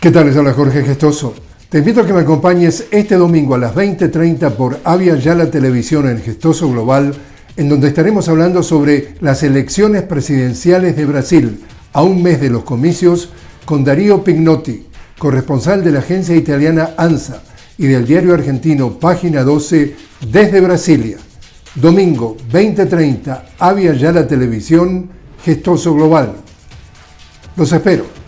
¿Qué tal? Les habla Jorge Gestoso. Te invito a que me acompañes este domingo a las 20.30 por Avia Yala Televisión en Gestoso Global, en donde estaremos hablando sobre las elecciones presidenciales de Brasil, a un mes de los comicios, con Darío Pignotti, corresponsal de la agencia italiana ANSA y del diario argentino Página 12 desde Brasilia. Domingo 20.30, Avia Yala Televisión, Gestoso Global. Los espero.